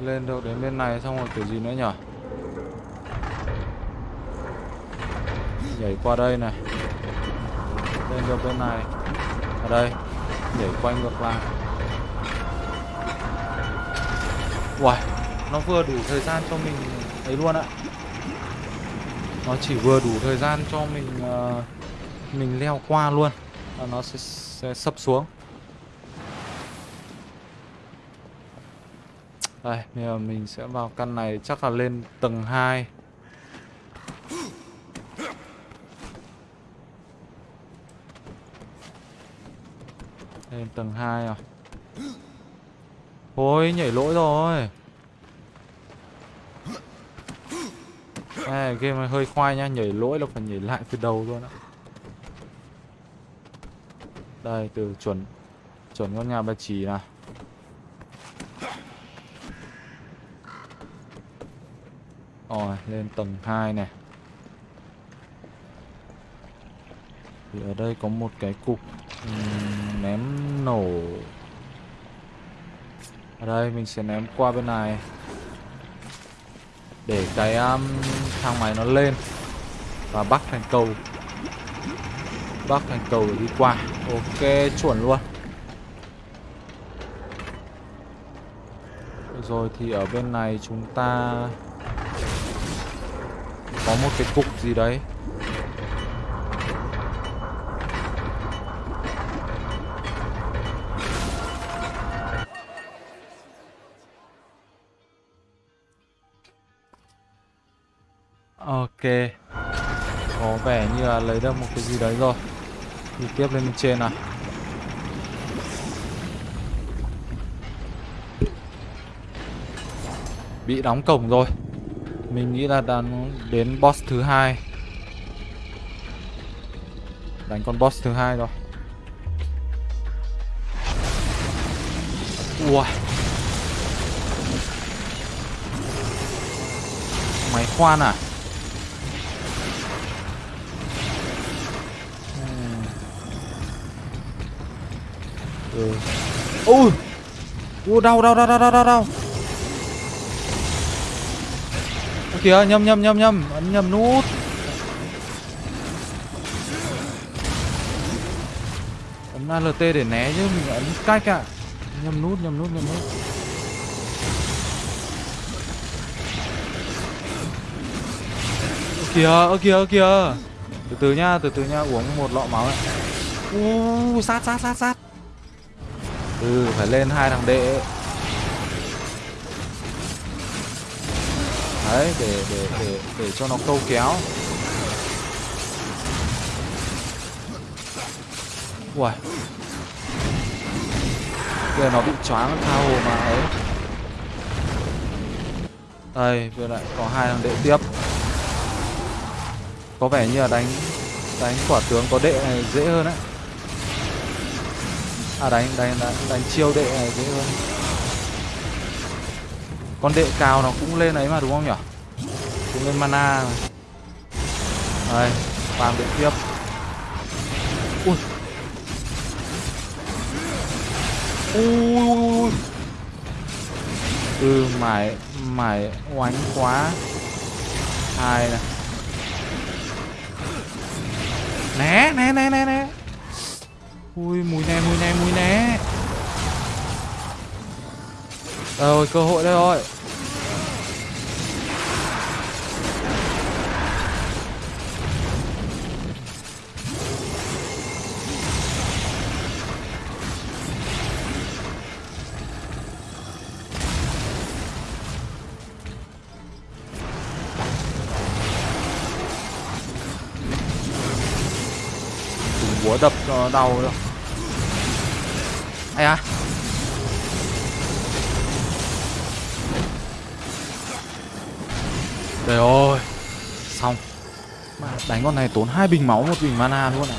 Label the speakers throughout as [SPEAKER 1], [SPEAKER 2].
[SPEAKER 1] Lên được đến bên này xong rồi kiểu gì nữa nhở? Nhảy qua đây này. Lên được bên này. Ở đây. Nhảy quay ngược lại. Uầy Nó vừa đủ thời gian cho mình ấy luôn ạ. Nó chỉ vừa đủ thời gian cho mình uh, Mình leo qua luôn. Và nó sẽ, sẽ sập xuống. Đây, bây giờ mình sẽ vào căn này chắc là lên tầng 2 Lên tầng 2 à? Ôi, nhảy lỗi rồi. À, game này hơi khoai nha, nhảy lỗi là phải nhảy lại từ đầu luôn á. Đây, từ chuẩn Chuẩn con nhà bà chỉ nào Rồi, lên tầng 2 này. Thì ở đây có một cái cục um, ném nổ. Ở đây mình sẽ ném qua bên này. Để cái um, thang máy nó lên Và bắt thành cầu. Bắt thành cầu để đi qua. Ok, chuẩn luôn. Rồi thì ở bên này chúng ta có một cái cục gì đấy. Ok. Có vẻ như là lấy được một cái gì đấy rồi. Đi tiếp lên bên trên nào. Bị đóng cổng rồi mình nghĩ là đang đến boss thứ hai. Đánh con boss thứ hai rồi. Ui. Máy khoan à? Ừ. ừ. Ui Ui đau đau đau đau đau đau. Kìa nhầm nhầm nhầm nhầm ấn nhầm nút. Ấn ALT để né chứ, mình ấn cách ạ. À. nhầm nút nhầm nút nhầm nút. Ơ kìa ơ kìa ơ kìa. Từ từ nha, từ từ nha, uống một lọ máu này u, sát sát sát sát. Ừ phải lên hai thằng đệ. Đấy để để để để cho nó câu kéo. Ui. Giờ nó bị choáng tha hồ mà ấy. Đây vừa lại có hai thằng đệ tiếp. Có vẻ như là đánh đánh quả tướng có đệ này dễ hơn đấy à đánh đánh đánh, đánh chiêu đệ này dễ hơn con đệ cao nó cũng lên ấy mà, đúng không nhỉ Cũng lên mana mà. Đây Farm đệ tiếp. Ui. Ui Ừ mải Mải oánh quá. Hai này. Né né né né né. Ui, mùi né mùi né mùi né. Rồi, cơ hội đây rồi. Búa đập cho đau đâu ai à? Trời ơi, Xong. Mà Đánh con này tốn hai bình máu một bình mana luôn à?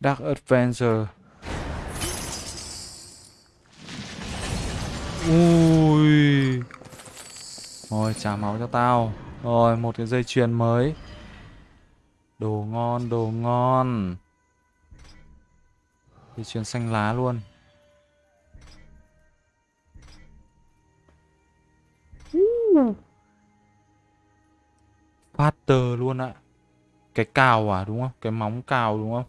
[SPEAKER 1] Dark Adventure. Ui. Rồi trả máu cho tao. Rồi một cái dây chuyền mới. Đồ ngon đồ ngon. Dây chuyền xanh lá luôn. Faster luôn ạ. Cái cào à đúng không? Cái móng cào đúng không?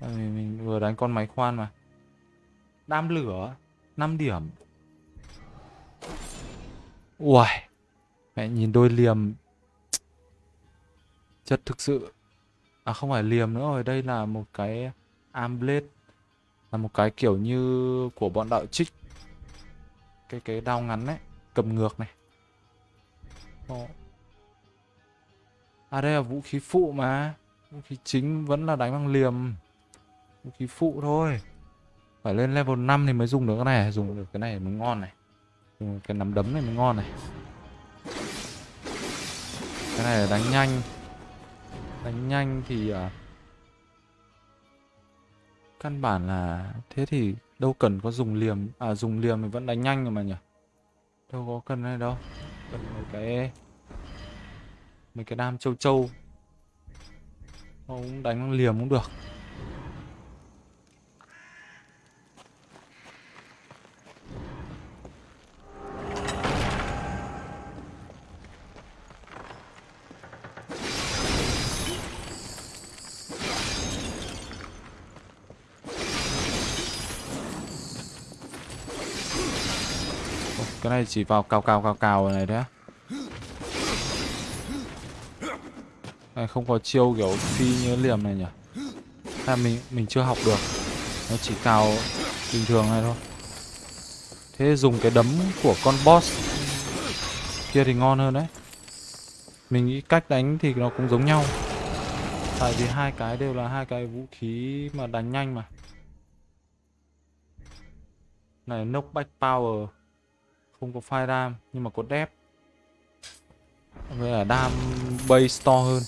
[SPEAKER 1] Mình, mình vừa đánh con máy khoan mà. Đam lửa 5 điểm. Uầy. Mẹ, nhìn đôi liềm. Chất thực sự À không phải liềm nữa rồi, Đây là một cái arm blade Là một cái kiểu như Của bọn đạo trích. Cái cái đao ngắn ấy, Cầm ngược này. Ồ. À đây là vũ khí phụ mà. Vũ khí chính vẫn là đánh bằng liềm. Vũ khí phụ thôi. Phải lên level 5 thì mới dùng được cái này, Dùng được cái này mới ngon này. Dùng cái nắm đấm này mới ngon này. Cái này là đánh nhanh. Đánh nhanh thì à, Căn bản là Thế thì đâu cần có dùng liềm À dùng liềm thì vẫn đánh nhanh rồi mà nhỉ? Đâu có cần này đâu. Cần mấy cái Mấy cái đam châu châu. Không đánh bằng liềm cũng được. Cái này chỉ vào cào cào cào cào này đấy. Này, không có chiêu kiểu phi như liềm này nhỉ? Là mình mình chưa học được. Nó chỉ cào bình thường này thôi. Thế dùng cái đấm của con boss Kia thì ngon hơn đấy. Mình nghĩ cách đánh thì nó cũng giống nhau. Tại vì hai cái đều là hai cái vũ khí mà đánh nhanh mà. Này, knockback power không có fire dam nhưng mà có dev. Với là dam base to hơn.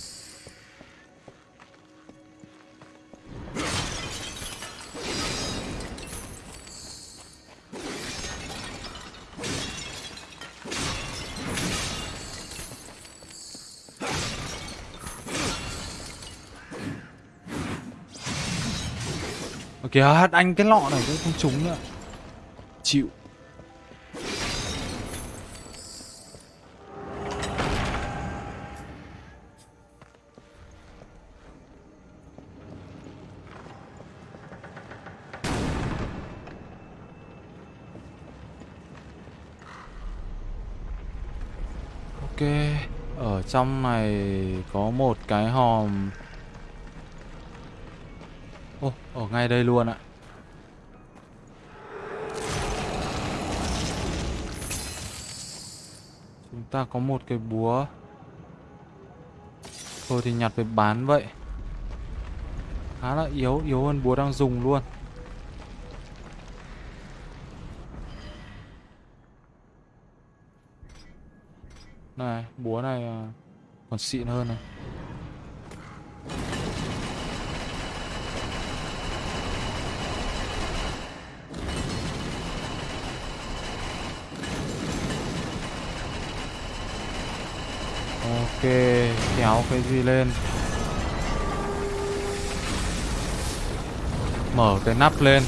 [SPEAKER 1] Ok, anh cái lọ này cũng không trúng nữa. Chịu. Trong này có một cái hòm. Ô, oh, ở ngay đây luôn ạ. Chúng ta có một cái búa. Thôi thì nhặt về bán vậy. Khá là yếu, yếu hơn búa đang dùng luôn. Này, búa này à, còn xịn hơn này. Ok, kéo cái gì lên Mở cái nắp lên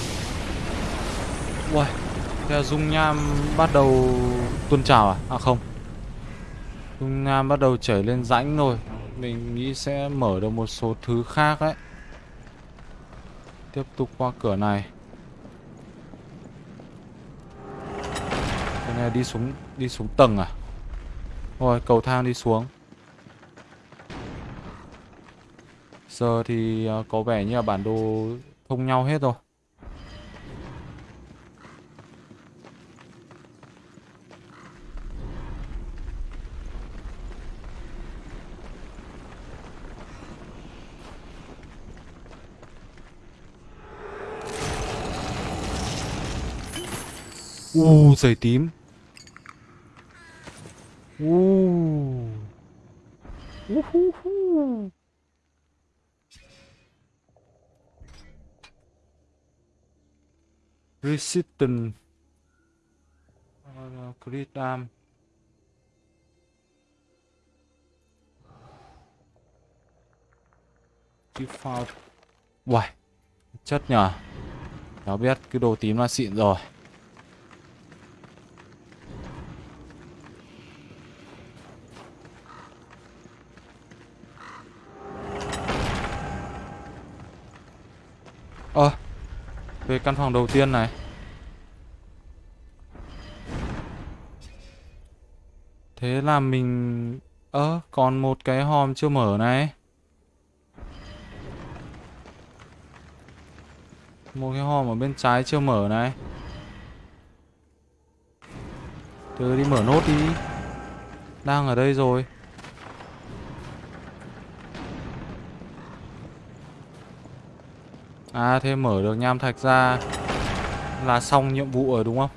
[SPEAKER 1] ui theo dung nham bắt đầu tuôn trào à? À không Trung Nam à, bắt đầu chảy lên rãnh rồi. Mình nghĩ sẽ mở được một số thứ khác đấy. Tiếp tục qua cửa này. Cái này đi xuống đi xuống tầng à? Rồi cầu thang đi xuống. Giờ thì à, có vẻ như là bản đồ thông nhau hết rồi. U giày tím. U. Uh. Resistant. Uh, crit arm. Default. Uầy. chất nhở Cháu biết cái đồ tím là xịn rồi căn phòng đầu tiên này. Thế là mình... Ơ, à, còn một cái hòm chưa mở này. Một cái hòm ở bên trái chưa mở này. Từ đi mở nốt đi. Đang ở đây rồi. À thế mở được nham thạch ra Là xong nhiệm vụ rồi đúng không?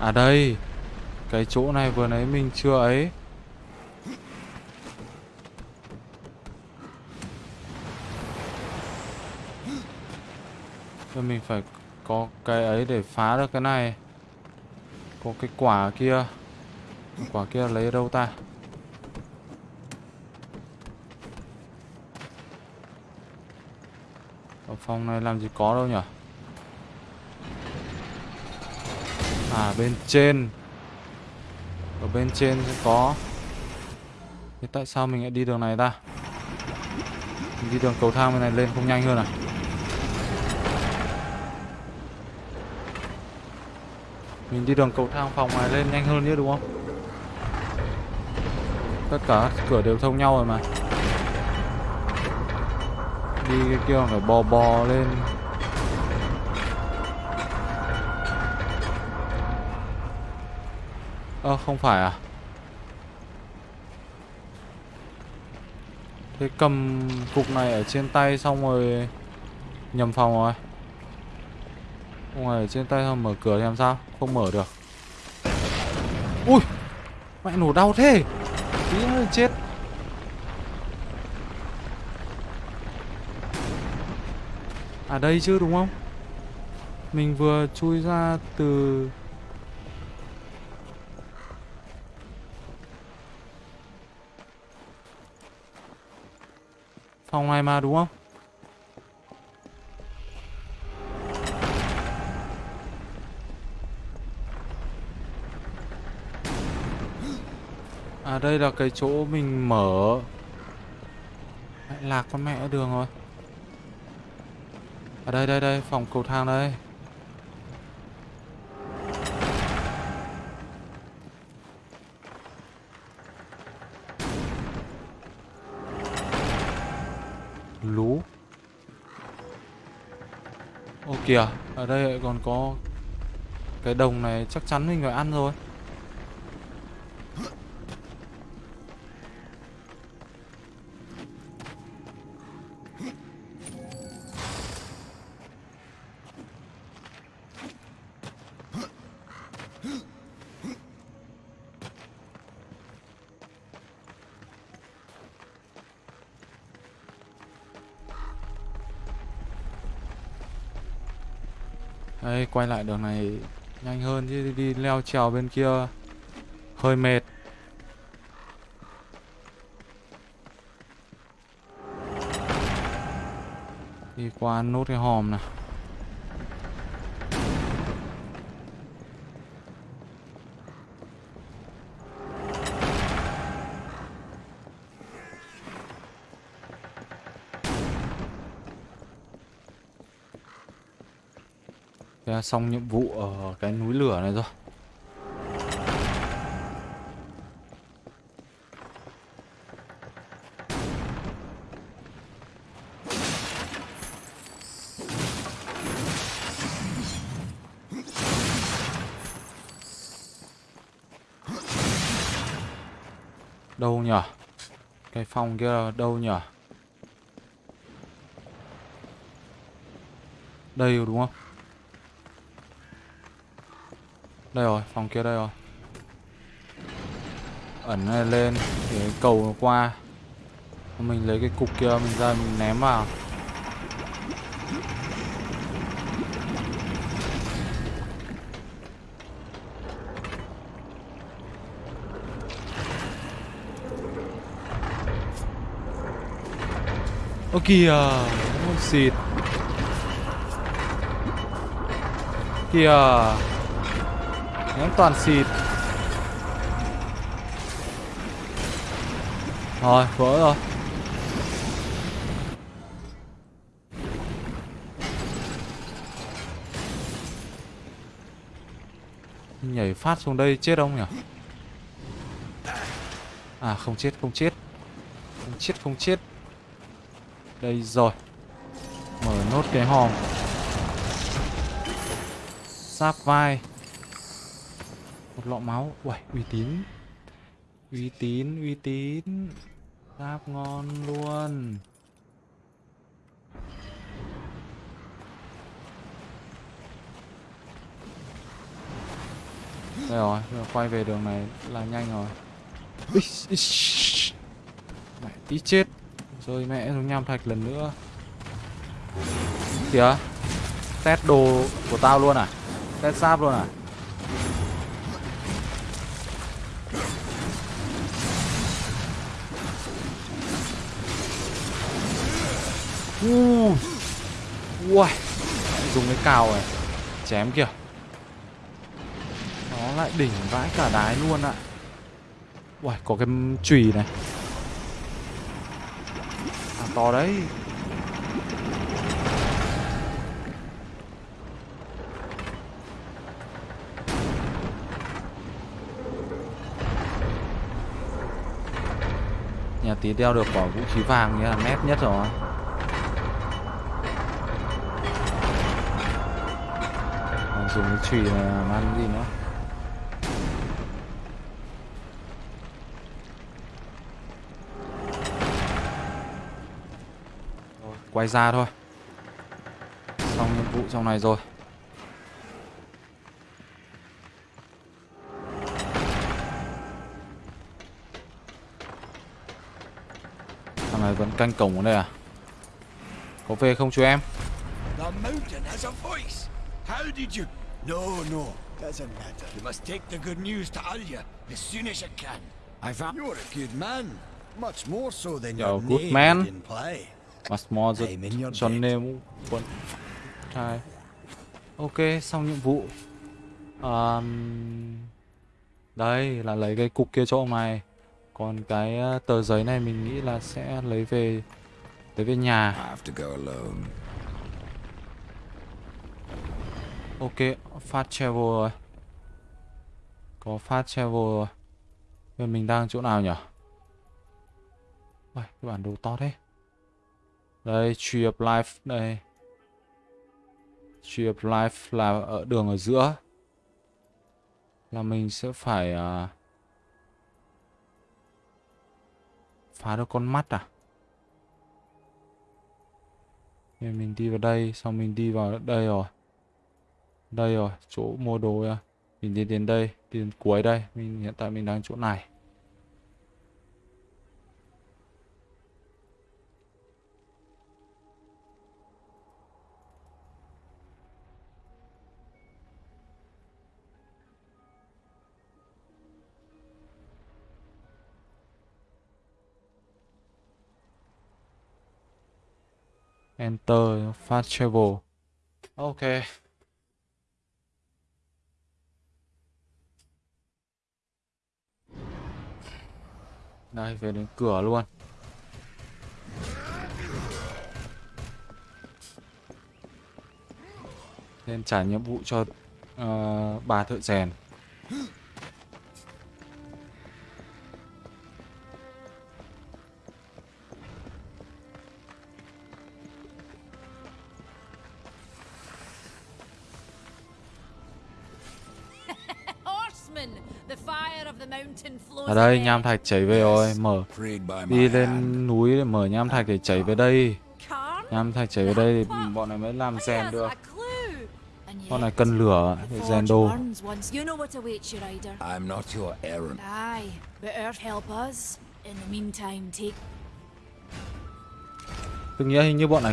[SPEAKER 1] À đây, Cái chỗ này vừa nãy mình chưa ấy. Rồi mình phải có cái ấy để phá được cái này. Có cái quả kia. Quả kia lấy đâu ta? Ở phòng này làm gì có đâu nhỉ À bên trên. Ở bên trên sẽ có. Thế tại sao mình lại đi đường này ta? Mình đi đường cầu thang bên này lên không nhanh hơn à? Mình đi đường cầu thang phòng này lên nhanh hơn nữa đúng không? Tất cả cửa đều thông nhau rồi mà. Đi cái kia phải bò bò lên. Ơ, không phải à? Thế cầm cục này ở trên tay xong rồi Nhầm phòng rồi. Không trên tay xong mở cửa thì làm sao? Không mở được. Ui, Mẹ nổ đau thế. Tí nữa chết. À đây chứ, đúng không? Mình vừa chui ra từ Phòng này mà, đúng không? Đây là cái chỗ mình mở. Lại lạc con mẹ đường rồi. Ở đây đây đây, phòng cầu thang đây. Lú Ô kìa, Ở đây còn có Cái đồng này chắc chắn mình phải ăn rồi. Đây, quay lại đường này nhanh hơn chứ đi leo trèo bên kia hơi mệt. Đi qua nốt cái hòm này. Xong nhiệm vụ ở cái núi lửa này rồi. Đâu nhở? Cái phòng kia đâu nhở? Đây đúng không? Đây rồi, phòng kia đây rồi. Ẩn này lên Để cầu nó qua. Mình lấy cái cục kia mình ra mình ném vào. Ơ kìa Ôi xịt. Kìa. Ném toàn xịt. Rồi, vỡ rồi. Nhảy phát xuống đây chết không nhỉ? À không chết không chết. Không chết không chết. Đây rồi. Mở nốt cái hòm. Sáp vai. Một lọ máu. Uầy uy tín. Uy tín uy tín. Giáp ngon luôn. Đây rồi, giờ quay về đường này là nhanh rồi. Ích, ích, Mẹ tí chết. Rồi mẹ xuống nham thạch lần nữa. Kìa. Test đồ của tao luôn à? Test sáp luôn à? Uh. Ui Dùng cái cào này. Chém kìa. Nó lại đỉnh vãi cả đái luôn ạ. Ui có cái chùy này. À to đấy. Nhà tí đeo được quả vũ khí vàng như là nét nhất rồi. Dùng cái chùy này ờ, làm ăn gì nữa Rồi, quay ra thôi xong nhiệm vụ trong này rồi thằng này vẫn canh cổng ở đây à có về không chú em
[SPEAKER 2] The mountain has a voice. How did you?
[SPEAKER 3] No, no, doesn't matter.
[SPEAKER 2] You must take the good news to Alya as soon as you can.
[SPEAKER 3] I found you're a good man. Much more so than
[SPEAKER 1] Yo,
[SPEAKER 3] your
[SPEAKER 1] good man.
[SPEAKER 3] would imply.
[SPEAKER 1] Must more
[SPEAKER 3] in your
[SPEAKER 1] name quân trai ok xong nhiệm vụ um, đây là lấy cái cục kia cho ông này còn cái ờ, tờ giấy này mình nghĩ là sẽ lấy về lấy về nhà
[SPEAKER 2] I have to go alone
[SPEAKER 1] ok fast travel rồi. Có fast travel rồi. Bây mình đang chỗ nào nhỉ Uầy, cái bản đồ to thế. Đây tree of life đây. Tree of life là ở đường ở giữa. Là mình sẽ phải uh, phá được con mắt à? Nên mình đi vào đây xong mình đi vào đây rồi đây rồi, chỗ mua đồ à. mình đi đến đây, đi đến cuối đây. Mình, hiện tại mình đang chỗ này. Enter fast travel ok. Đây về đến cửa luôn. Nên trả nhiệm vụ cho uh, bà thợ rèn. Ở đây nham thạch chảy về rồi mở. Đi lên núi để mở nham thạch để chảy về đây. Nham thạch chảy về đây thì bọn này mới làm rèn được. Con này cần lửa để rèn đồ.
[SPEAKER 2] I'm not your errand.
[SPEAKER 4] Aye, but Earth help us. In the meantime, take
[SPEAKER 1] tôi nghĩ hình như bọn này